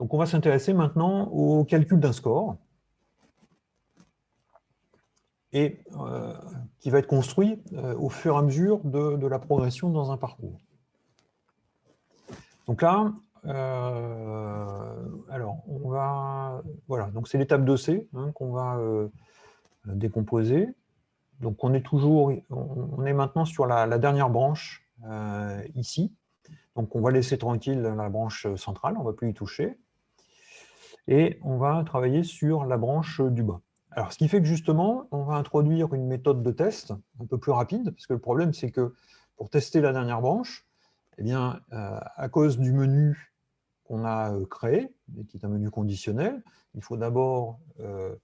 Donc, on va s'intéresser maintenant au calcul d'un score et euh, qui va être construit euh, au fur et à mesure de, la progression dans un parcours. Donc là, euh, alors on va, voilà, donc c'est l'étape 2C hein, qu'on va décomposer. Donc on est toujours, on est maintenant sur la, dernière branche ici. Donc on va laisser tranquille la branche centrale, on ne va plus y toucher. Et on va travailler sur la branche du bas. Alors, ce qui fait que justement, on va introduire une méthode de test un peu plus rapide, parce que le problème, c'est que pour tester la dernière branche, eh bien, euh, à cause du menu qu'on a euh, créé, qui est un menu conditionnel, il faut d'abord euh,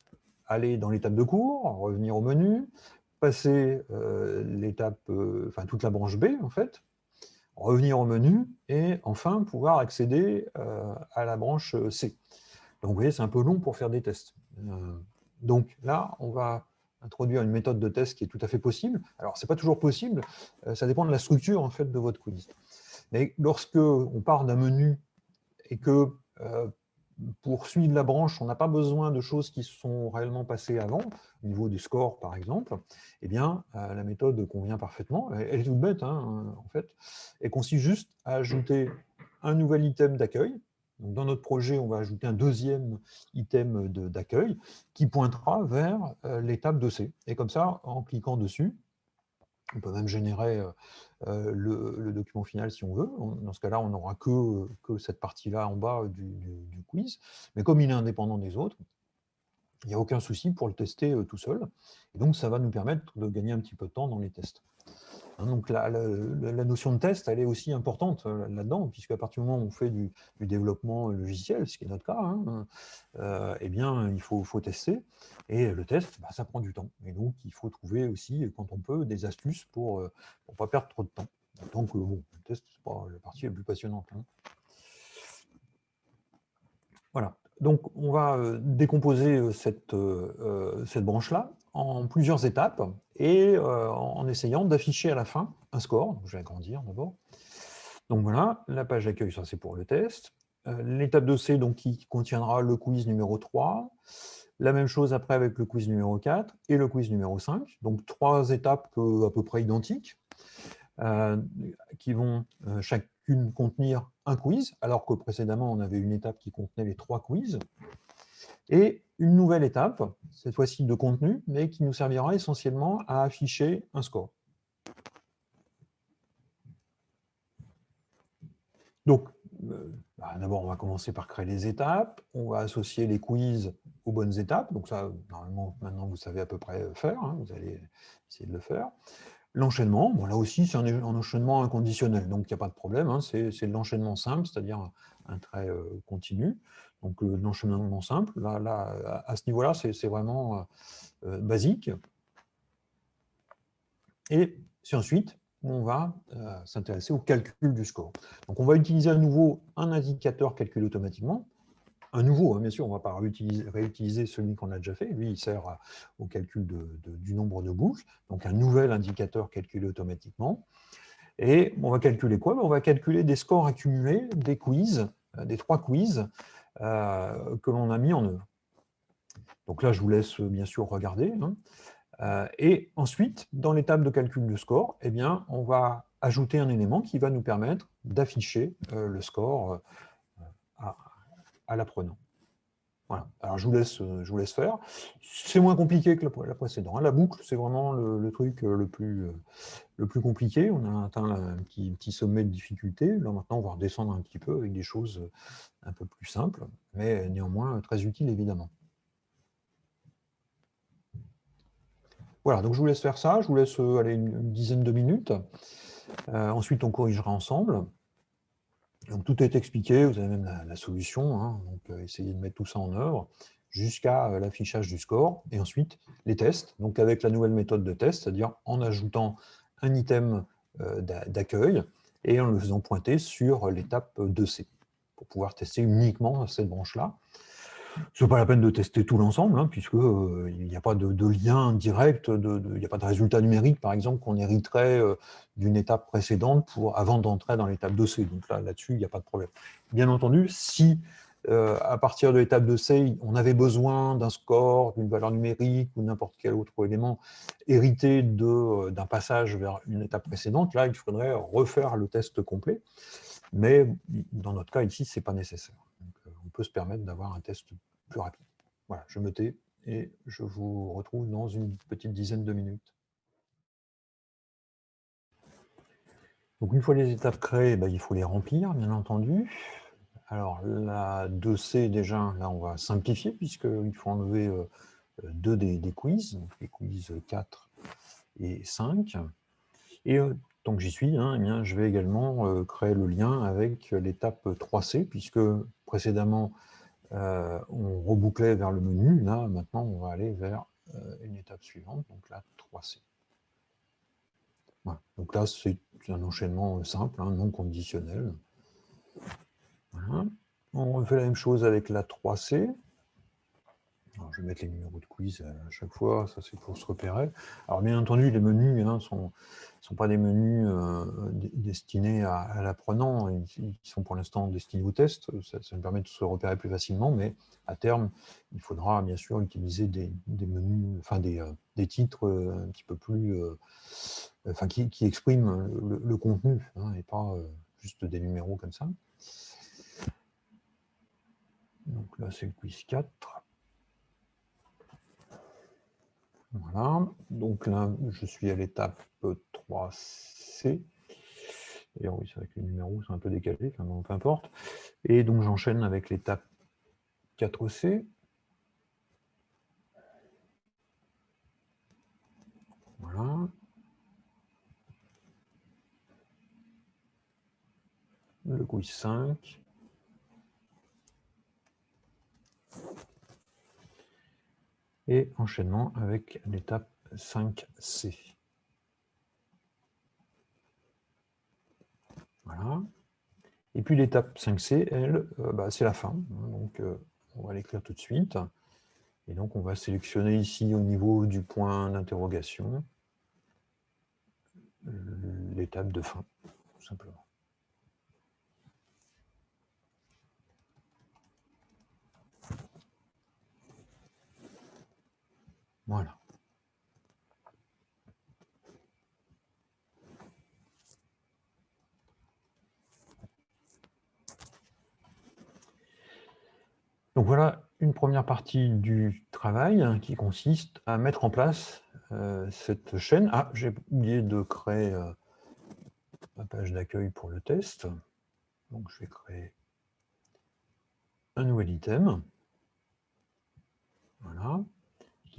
aller dans l'étape de cours, revenir au menu, passer l'étape, enfin toute la branche B en fait, revenir au menu et enfin pouvoir accéder à la branche C. Donc vous voyez, c'est un peu long pour faire des tests. Donc là, on va introduire une méthode de test qui est tout à fait possible. Alors, ce n'est pas toujours possible, euh, ça dépend de la structure en fait, de votre quiz. Mais lorsque on part d'un menu et que euh, pour suivre la branche, on n'a pas besoin de choses qui sont réellement passées avant, au niveau du score par exemple, eh bien, euh, la méthode convient parfaitement. Elle, est toute bête, hein, en fait. Elle consiste juste à ajouter un nouvel item d'accueil, dans notre projet, on va ajouter un deuxième item d'accueil qui pointera vers euh, l'étape de C. Et comme ça, en cliquant dessus, on peut même générer euh, euh, le, document final si on veut. Dans ce cas-là, on n'aura que, que, cette partie-là en bas du, quiz. Mais comme il est indépendant des autres, il n'y a aucun souci pour le tester tout seul. Et donc, ça va nous permettre de gagner un petit peu de temps dans les tests. Hein, donc la, notion de test, elle est aussi importante euh, là-dedans, puisqu'à partir du moment où on fait du, développement logiciel, ce qui est notre cas, hein, euh, eh bien, il faut, tester. Et le test, bah, ça prend du temps. Et donc, il faut trouver aussi, quand on peut, des astuces pour ne euh, pas perdre trop de temps. Donc, bon, le test, c'est pas la partie la plus passionnante. Hein. Voilà. Donc, on va décomposer cette, cette branche-là en plusieurs étapes et euh, en essayant d'afficher à la fin un score. je vais agrandir d'abord. Donc voilà, la page d'accueil, ça c'est pour le test. Euh, l'étape de C donc, qui contiendra le quiz numéro 3. La même chose après avec le quiz numéro 4 et le quiz numéro 5. Donc trois étapes euh, à peu près identiques qui vont chacune contenir un quiz, alors que précédemment on avait une étape qui contenait les trois quiz. Et une nouvelle étape, cette fois-ci de contenu, mais qui nous servira essentiellement à afficher un score. Donc, euh, bah, d'abord, on va commencer par créer les étapes. On va associer les quiz aux bonnes étapes. Donc ça, normalement, maintenant, vous savez à peu près faire. Hein. vous allez essayer de le faire. L'enchaînement, bon, là aussi, c'est un, enchaînement inconditionnel, donc il n'y a pas de problème. Hein. c'est l'enchaînement simple, c'est-à-dire un trait euh, continu. Donc euh, l'enchaînement simple, là, là, à ce niveau-là, c'est vraiment euh, basique. Et c'est ensuite on va s'intéresser au calcul du score. Donc on va utiliser à nouveau un indicateur calculé automatiquement. Un nouveau, hein, bien sûr, on ne va pas réutiliser, celui qu'on a déjà fait. Lui, il sert au calcul du nombre de boucles. Donc un nouvel indicateur calculé automatiquement. Et on va calculer quoi? Ben, On va calculer des scores accumulés des quiz, des trois quiz, euh, que l'on a mis en œuvre. Donc là, je vous laisse bien sûr regarder. Hein. Euh, et ensuite, dans l'étape de calcul de score, eh bien, on va ajouter un élément qui va nous permettre d'afficher euh, le score à l'apprenant. Voilà. Alors, je vous laisse, euh, je vous laisse faire. C'est moins compliqué que la, précédente. Hein. La boucle, c'est vraiment le, truc euh, le plus, euh, le plus compliqué. On a atteint un petit, sommet de difficulté. Là, maintenant, on va redescendre un petit peu avec des choses un peu plus simples, mais néanmoins très utiles, évidemment. Voilà, donc je vous laisse faire ça. Je vous laisse aller une, dizaine de minutes. ensuite, on corrigera ensemble. Tout est expliqué, vous avez même la, solution, hein. donc euh, essayez de mettre tout ça en œuvre jusqu'à euh, l'affichage du score, et ensuite les tests, donc avec la nouvelle méthode de test, c'est-à-dire en ajoutant un item euh, d'accueil et en le faisant pointer sur l'étape 2C, pour pouvoir tester uniquement cette branche-là. Ce n'est pas la peine de tester tout l'ensemble, hein, puisqu'il euh, n'y a pas de, lien direct, il n'y a pas de résultat numérique, par exemple, qu'on hériterait euh, d'une étape précédente pour, avant d'entrer dans l'étape 2C. Donc là, là-dessus, il n'y a pas de problème. Bien entendu, si euh, à partir de l'étape de C, on avait besoin d'un score, d'une valeur numérique ou n'importe quel autre élément hérité d'un passage vers une étape précédente, là, il faudrait refaire le test complet. Mais dans notre cas, ici, ce n'est pas nécessaire. Peut se permettre d'avoir un test plus rapide. Voilà, je me tais et je vous retrouve dans une petite dizaine de minutes. Donc une fois les étapes créées, ben, il faut les remplir, bien entendu. Alors la 2C, déjà, là on va simplifier, puisqu'il faut enlever euh, deux des, quiz, donc les quiz 4 et 5. Et euh, tant j'y suis, hein, eh bien, je vais également euh, créer le lien avec l'étape 3C, puisque précédemment, on rebouclait vers le menu. Là, maintenant, on va aller vers une étape suivante, donc la 3C. Donc là, c'est un enchaînement simple, hein, non conditionnel. On fait la même chose avec la 3C. Je vais mettre les numéros de quiz à chaque fois, ça c'est pour se repérer. Alors bien entendu, les menus ne hein, sont, pas des menus euh, destinés à, l'apprenant, ils, sont pour l'instant destinés au test, ça, me permet de se repérer plus facilement, mais à terme, il faudra bien sûr utiliser des, menus, enfin des, euh, titres euh, un petit peu plus, enfin qui, expriment le, contenu, hein, et pas juste des numéros comme ça. Donc là, c'est le quiz 4. Voilà. Donc là, je suis à l'étape 3C. D'ailleurs, oui, c'est vrai que les numéros sont un peu décalés, enfin, peu importe. Et donc, j'enchaîne avec l'étape 4C. Voilà. Le quiz 5. Et enchaînement avec l'étape 5C. Voilà. Et puis l'étape 5C, elle, euh, bah, c'est la fin. Donc, euh, on va l'écrire tout de suite. Et donc, on va sélectionner ici au niveau du point d'interrogation l'étape de fin, tout simplement. Voilà. Donc voilà une première partie du travail hein, qui consiste à mettre en place euh, cette chaîne. Ah, j'ai oublié de créer euh, ma page d'accueil pour le test. Donc je vais créer un nouvel item. Voilà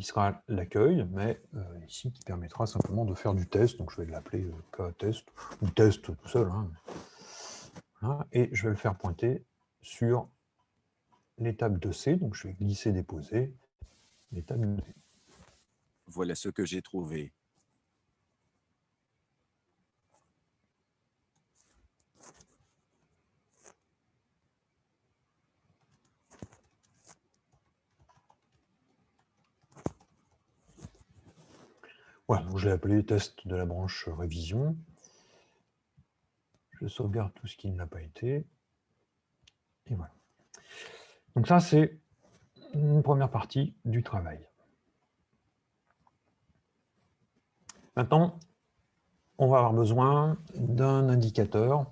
sera l'accueil, mais euh, ici qui permettra simplement de faire du test. Donc je vais l'appeler euh, test ou test tout seul. Hein. et je vais le faire pointer sur l'étape de C. Donc je vais glisser, déposer l'étape de C. Voilà ce que j'ai trouvé. Voilà, je l'ai appelé test de la branche révision. Je sauvegarde tout ce qui ne l'a pas été. Et voilà. Donc ça, c'est une première partie du travail. Maintenant, on va avoir besoin d'un indicateur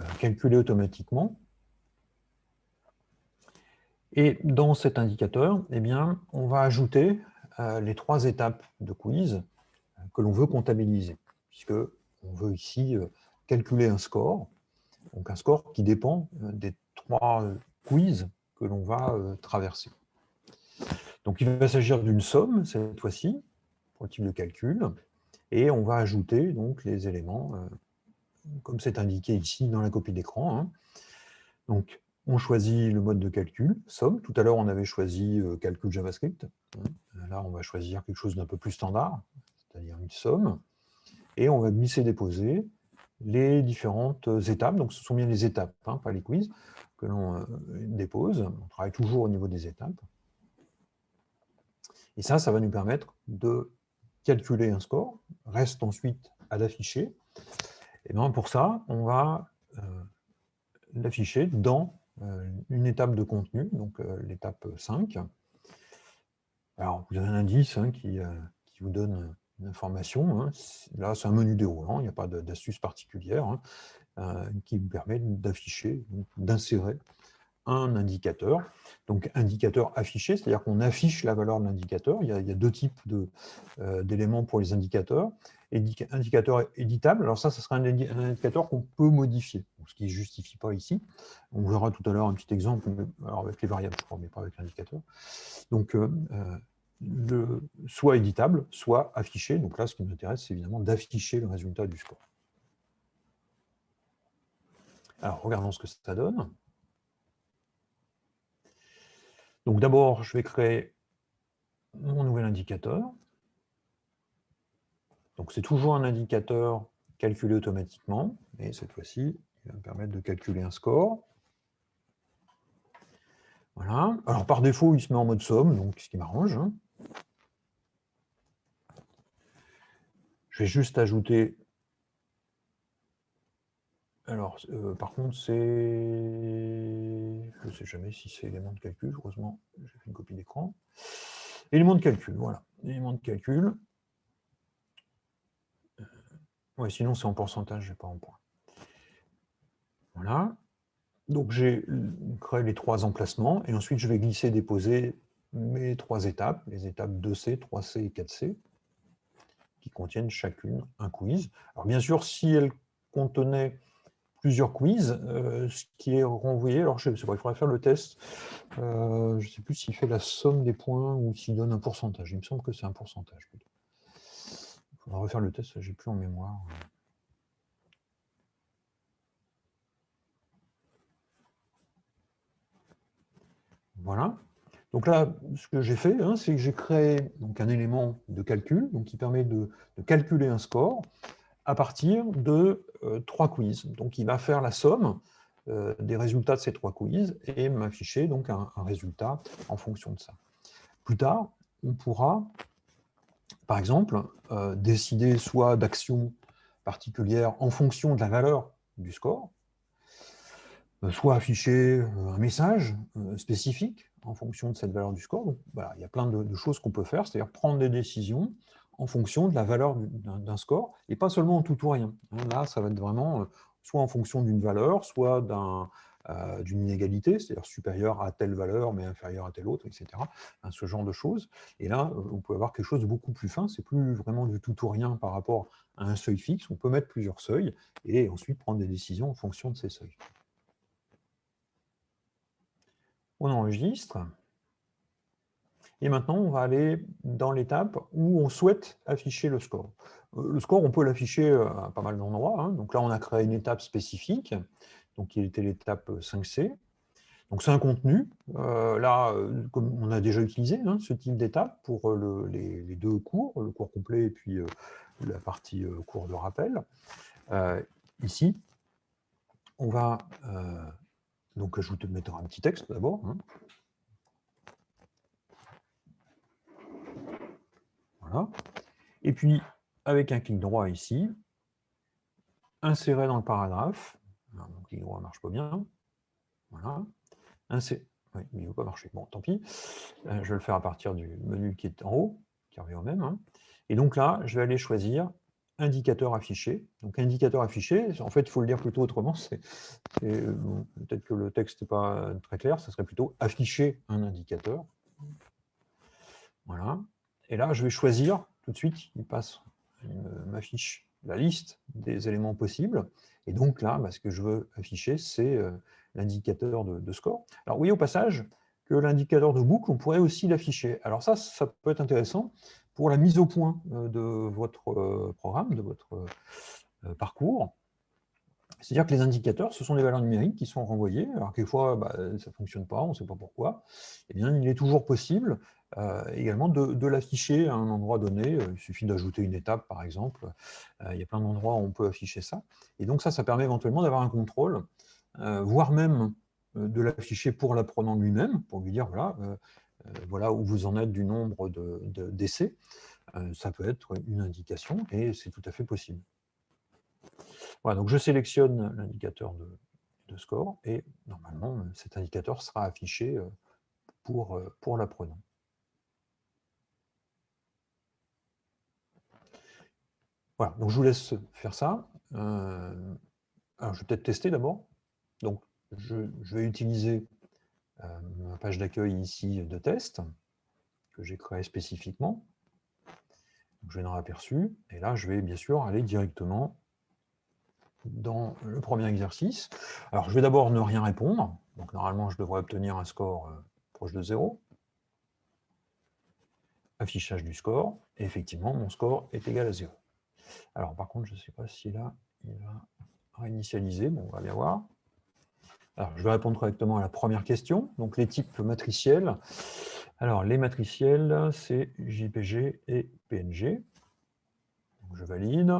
euh, calculé automatiquement. Et dans cet indicateur, eh bien, on va ajouter euh, les trois étapes de quiz que l'on veut comptabiliser, puisque on veut ici euh, calculer un score, donc un score qui dépend euh, des trois euh, quiz que l'on va traverser. Donc il va s'agir d'une somme, cette fois-ci, pour le type de calcul, et on va ajouter donc les éléments, comme c'est indiqué ici dans la copie d'écran. Hein. Donc on choisit le mode de calcul, somme. Tout à l'heure, on avait choisi calcul JavaScript. Là, on va choisir quelque chose d'un peu plus standard, c'est-à-dire une somme, et on va glisser-déposer les différentes étapes. Donc, ce sont bien les étapes, hein, pas les quiz, que l'on euh, dépose. On travaille toujours au niveau des étapes. Et ça, ça va nous permettre de calculer un score. Reste ensuite à l'afficher. Et bien pour ça, on va euh, l'afficher dans une étape de contenu, donc l'étape 5. Alors, vous avez un indice hein, qui, qui, vous donne une. Hein. Là, c'est un menu déroulant, il n'y a pas d'astuce particulière, hein, qui vous permet d'afficher, d'insérer un indicateur. Donc, indicateur affiché, c'est-à-dire qu'on affiche la valeur de l'indicateur. Il, y a deux types euh, d'éléments pour les indicateurs. indicateur éditable, alors ça, ce sera un, indicateur qu'on peut modifier, ce qui ne justifie pas ici. On verra tout à l'heure un petit exemple, alors avec les variables, mais pas avec l'indicateur. Donc, euh, soit éditable, soit affiché. Donc là, ce qui nous intéresse, c'est évidemment d'afficher le résultat du score. Alors, regardons ce que ça donne. Donc d'abord, je vais créer mon nouvel indicateur. Donc c'est toujours un indicateur calculé automatiquement, et cette fois-ci, il va me permettre de calculer un score. Voilà. Alors par défaut, il se met en mode somme, donc ce qui m'arrange. Hein. Je vais juste ajouter alors, euh, par contre, c'est... Je ne sais jamais si c'est élément de calcul, heureusement, j'ai fait une copie d'écran. Élément de calcul, voilà. Élément de calcul. Euh, oui, sinon c'est en pourcentage, pas en point. Voilà. Donc j'ai créé les trois emplacements, et ensuite je vais glisser, déposer mes trois étapes, les étapes 2C, 3C et 4C, qui contiennent chacune un quiz. Alors bien sûr, si elles contenaient plusieurs quiz, euh, ce qui est renvoyé, alors je sais pas, il faudrait faire le test, euh, je ne sais plus s'il fait la somme des points ou s'il donne un pourcentage, il me semble que c'est un pourcentage. Il faudra refaire le test, j'ai plus en mémoire. Voilà. Donc là, ce que j'ai fait, hein, c'est que j'ai créé un élément de calcul donc, qui permet de calculer un score à partir de euh, trois quiz. Donc, il va faire la somme euh, des résultats de ces trois quiz et m'afficher un, résultat en fonction de ça. Plus tard, on pourra, par exemple, euh, décider soit d'actions particulières en fonction de la valeur du score, soit afficher un message spécifique en fonction de cette valeur du score. Il y a plein de choses qu'on peut faire, c'est-à-dire prendre des décisions en fonction de la valeur d'un score, et pas seulement en tout ou rien. Hein, là, ça va être vraiment euh, soit en fonction d'une valeur, soit euh, d'une inégalité, c'est-à-dire supérieure à telle valeur, mais inférieure à telle autre, etc. Hein, ce genre de choses. Et là, euh, on peut avoir quelque chose de beaucoup plus fin, c'est plus vraiment du tout ou rien par rapport à un seuil fixe, on peut mettre plusieurs seuils, et ensuite prendre des décisions en fonction de ces seuils. On enregistre. Et maintenant, on va aller dans l'étape où on souhaite afficher le score. Euh, le score, on peut l'afficher euh, à pas mal d'endroits. Hein. Donc là, on a créé une étape spécifique, donc qui était l'étape 5C. Donc c'est un contenu. Euh, là, comme on a déjà utilisé hein, ce type d'étape pour les, deux cours, le cours complet et puis la partie cours de rappel. ici, on va donc ajouter, mettre un petit texte d'abord. Hein. Et puis, avec un clic droit ici, insérer dans le paragraphe. mon clic droit ne marche pas bien. Voilà. Insérer. Oui, il ne veut pas marcher. Bon, tant pis. Euh, je vais le faire à partir du menu qui est en haut, qui revient au même. Hein. Et donc là, je vais aller choisir indicateur affiché. Donc indicateur affiché, en fait, il faut le dire plutôt autrement. Peut-être que le texte n'est pas très clair, ça serait plutôt afficher un indicateur. Voilà. Et là, je vais choisir tout de suite, il passe, m'affiche la liste des éléments possibles. Et donc là, bah, ce que je veux afficher, c'est euh, l'indicateur de, score. Alors, voyez au passage que l'indicateur de boucle, on pourrait aussi l'afficher. Alors ça, ça peut être intéressant pour la mise au point euh, de votre euh, programme, de votre parcours. C'est-à-dire que les indicateurs, ce sont des valeurs numériques qui sont renvoyées. Alors quelquefois, bah, ça ne fonctionne pas, on ne sait pas pourquoi. Eh bien, il est toujours possible euh, également de, l'afficher à un endroit donné. Euh, il suffit d'ajouter une étape, par exemple. Euh, il y a plein d'endroits où on peut afficher ça. Et donc ça, ça permet éventuellement d'avoir un contrôle, voire même de l'afficher pour l'apprenant lui-même, pour lui dire, voilà, voilà où vous en êtes du nombre d'essais. De, ça peut être une indication, et c'est tout à fait possible. Voilà, donc je sélectionne l'indicateur de score, et normalement, cet indicateur sera affiché pour, pour l'apprenant. Voilà, donc je vous laisse faire ça. Euh, je vais peut-être tester d'abord. Donc, je, vais utiliser euh, ma page d'accueil ici de test, que j'ai créé spécifiquement. je vais dans l'aperçu, et là, je vais bien sûr aller directement dans le premier exercice. Alors, je vais d'abord ne rien répondre. Donc, normalement, je devrais obtenir un score euh, proche de 0. Affichage du score. Et effectivement, mon score est égal à 0. Alors, par contre, je ne sais pas si là, il va réinitialiser. Bon, on va bien voir. Je vais répondre correctement à la première question. Donc, les types matriciels. Alors, les matriciels, c'est JPG et PNG. je valide.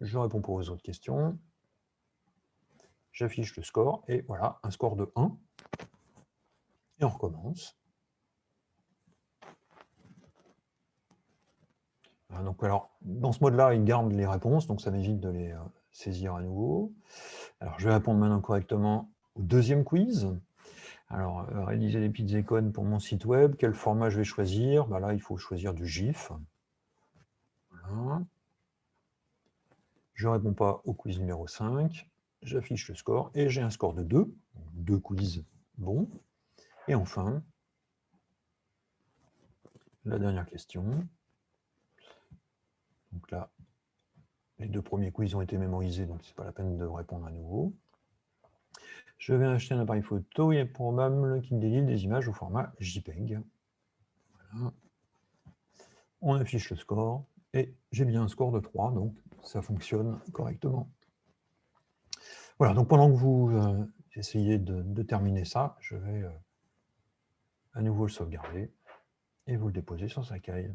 Je réponds pour aux autres questions. J'affiche le score. Et voilà, un score de 1. Et on recommence. Donc, alors, dans ce mode-là, il garde les réponses, donc ça m'évite de les euh, saisir à nouveau. Alors, je vais répondre maintenant correctement au deuxième quiz. Alors, euh, réaliser des petites icônes pour mon site web. Quel format je vais choisir? Bah Là, il faut choisir du GIF. Je ne réponds pas au quiz numéro 5. J'affiche le score et j'ai un score de 2. deux quiz bons. Et enfin, la dernière question. Donc là, les deux premiers quiz ont été mémorisés, donc ce n'est pas la peine de répondre à nouveau. Je vais acheter un appareil photo, il est probable qu'il délivre des images au format JPEG. Voilà. On affiche le score, et j'ai bien un score de 3, donc ça fonctionne correctement. Voilà, donc pendant que vous euh, essayez de, terminer ça, je vais euh, à nouveau le sauvegarder et vous le déposer sur sa caille.